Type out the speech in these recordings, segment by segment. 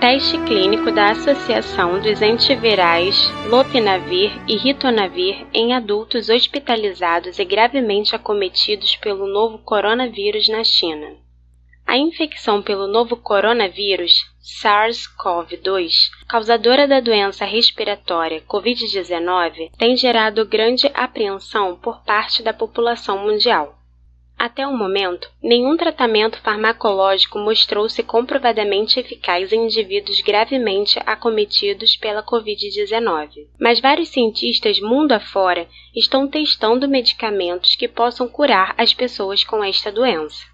Teste clínico da associação dos antivirais Lopinavir e Ritonavir em adultos hospitalizados e gravemente acometidos pelo novo coronavírus na China. A infecção pelo novo coronavírus, SARS-CoV-2, causadora da doença respiratória COVID-19, tem gerado grande apreensão por parte da população mundial. Até o momento, nenhum tratamento farmacológico mostrou-se comprovadamente eficaz em indivíduos gravemente acometidos pela Covid-19. Mas vários cientistas mundo afora estão testando medicamentos que possam curar as pessoas com esta doença.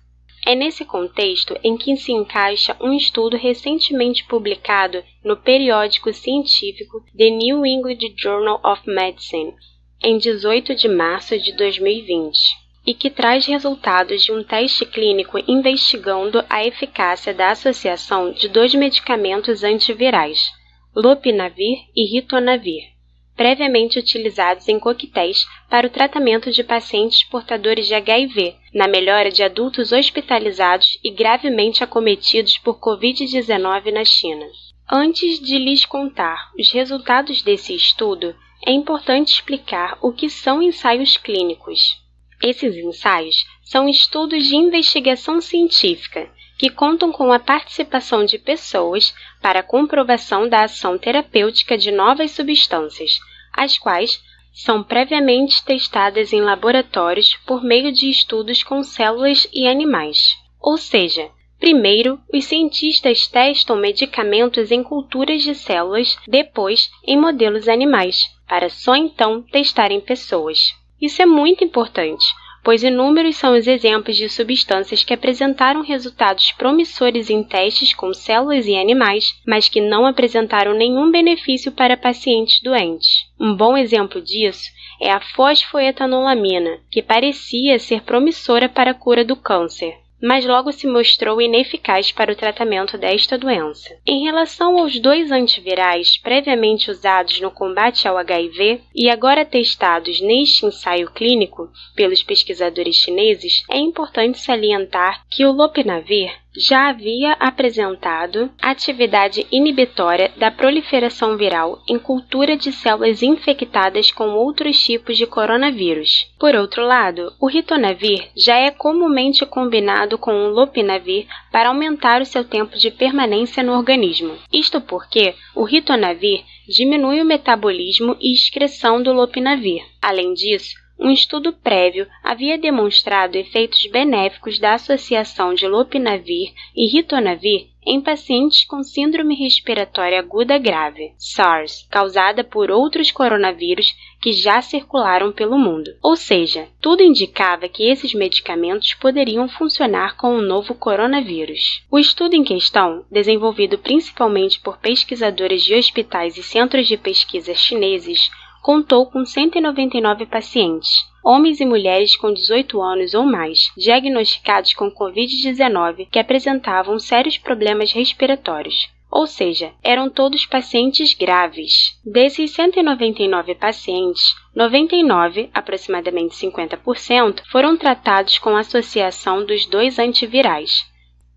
É nesse contexto em que se encaixa um estudo recentemente publicado no periódico científico The New England Journal of Medicine, em 18 de março de 2020, e que traz resultados de um teste clínico investigando a eficácia da associação de dois medicamentos antivirais, Lopinavir e Ritonavir previamente utilizados em coquetéis para o tratamento de pacientes portadores de HIV, na melhora de adultos hospitalizados e gravemente acometidos por Covid-19 na China. Antes de lhes contar os resultados desse estudo, é importante explicar o que são ensaios clínicos. Esses ensaios são estudos de investigação científica que contam com a participação de pessoas para comprovação da ação terapêutica de novas substâncias, as quais são previamente testadas em laboratórios por meio de estudos com células e animais. Ou seja, primeiro os cientistas testam medicamentos em culturas de células, depois em modelos animais, para só então testar em pessoas. Isso é muito importante, pois inúmeros são os exemplos de substâncias que apresentaram resultados promissores em testes com células e animais, mas que não apresentaram nenhum benefício para pacientes doentes. Um bom exemplo disso é a fosfoetanolamina, que parecia ser promissora para a cura do câncer, mas logo se mostrou ineficaz para o tratamento desta doença. Em relação aos dois antivirais previamente usados no combate ao HIV e agora testados neste ensaio clínico pelos pesquisadores chineses, é importante salientar que o lopinavir já havia apresentado atividade inibitória da proliferação viral em cultura de células infectadas com outros tipos de coronavírus. Por outro lado, o ritonavir já é comumente combinado com o lopinavir para aumentar o seu tempo de permanência no organismo. Isto porque o ritonavir diminui o metabolismo e excreção do lopinavir. Além disso, um estudo prévio havia demonstrado efeitos benéficos da associação de lopinavir e ritonavir em pacientes com síndrome respiratória aguda grave, SARS, causada por outros coronavírus que já circularam pelo mundo. Ou seja, tudo indicava que esses medicamentos poderiam funcionar com o novo coronavírus. O estudo em questão, desenvolvido principalmente por pesquisadores de hospitais e centros de pesquisa chineses, contou com 199 pacientes, homens e mulheres com 18 anos ou mais, diagnosticados com Covid-19 que apresentavam sérios problemas respiratórios. Ou seja, eram todos pacientes graves. Desses 199 pacientes, 99, aproximadamente 50%, foram tratados com associação dos dois antivirais,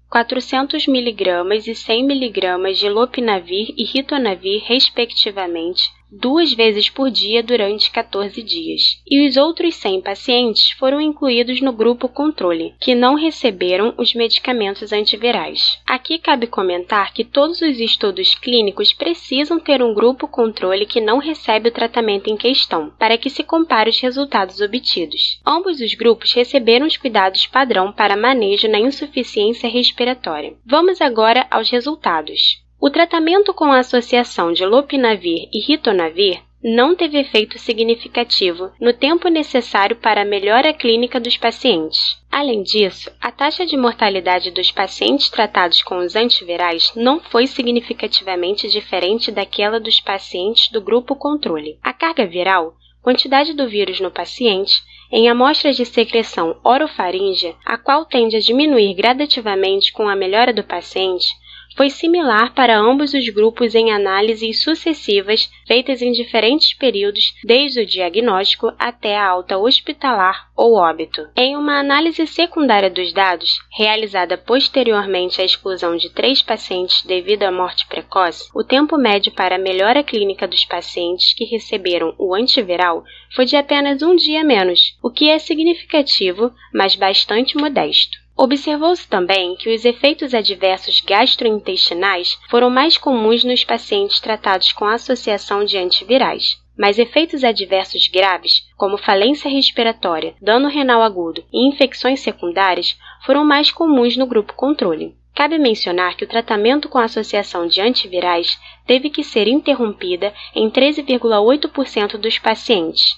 400 mg e 100 mg de lopinavir e ritonavir, respectivamente, duas vezes por dia durante 14 dias. E os outros 100 pacientes foram incluídos no grupo controle, que não receberam os medicamentos antivirais. Aqui cabe comentar que todos os estudos clínicos precisam ter um grupo controle que não recebe o tratamento em questão, para que se compare os resultados obtidos. Ambos os grupos receberam os cuidados padrão para manejo na insuficiência respiratória. Vamos agora aos resultados. O tratamento com a associação de lopinavir e ritonavir não teve efeito significativo no tempo necessário para a melhora clínica dos pacientes. Além disso, a taxa de mortalidade dos pacientes tratados com os antivirais não foi significativamente diferente daquela dos pacientes do grupo controle. A carga viral, quantidade do vírus no paciente, em amostras de secreção orofaríngea, a qual tende a diminuir gradativamente com a melhora do paciente, foi similar para ambos os grupos em análises sucessivas feitas em diferentes períodos, desde o diagnóstico até a alta hospitalar ou óbito. Em uma análise secundária dos dados, realizada posteriormente à exclusão de três pacientes devido à morte precoce, o tempo médio para a melhora clínica dos pacientes que receberam o antiviral foi de apenas um dia menos, o que é significativo, mas bastante modesto. Observou-se também que os efeitos adversos gastrointestinais foram mais comuns nos pacientes tratados com associação de antivirais, mas efeitos adversos graves, como falência respiratória, dano renal agudo e infecções secundárias, foram mais comuns no grupo controle. Cabe mencionar que o tratamento com associação de antivirais teve que ser interrompida em 13,8% dos pacientes,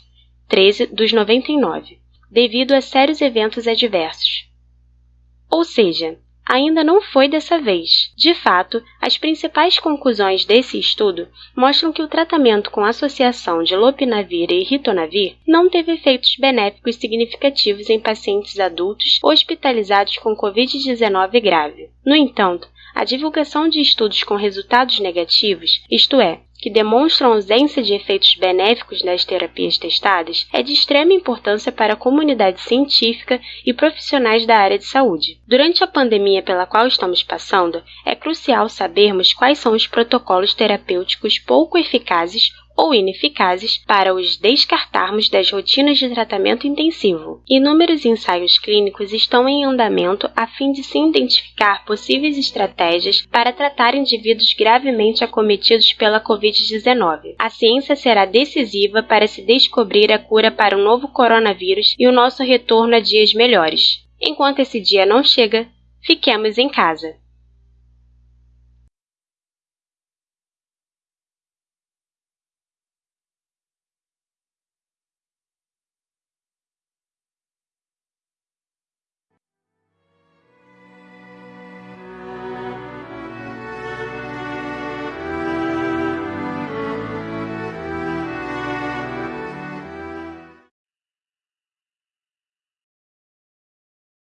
13 dos 99, devido a sérios eventos adversos. Ou seja, ainda não foi dessa vez. De fato, as principais conclusões desse estudo mostram que o tratamento com associação de lopinavir e ritonavir não teve efeitos benéficos significativos em pacientes adultos hospitalizados com COVID-19 grave. No entanto, a divulgação de estudos com resultados negativos, isto é, que demonstram ausência de efeitos benéficos nas terapias testadas, é de extrema importância para a comunidade científica e profissionais da área de saúde. Durante a pandemia pela qual estamos passando, é crucial sabermos quais são os protocolos terapêuticos pouco eficazes ou ineficazes para os descartarmos das rotinas de tratamento intensivo. Inúmeros ensaios clínicos estão em andamento a fim de se identificar possíveis estratégias para tratar indivíduos gravemente acometidos pela Covid-19. A ciência será decisiva para se descobrir a cura para o novo coronavírus e o nosso retorno a dias melhores. Enquanto esse dia não chega, fiquemos em casa.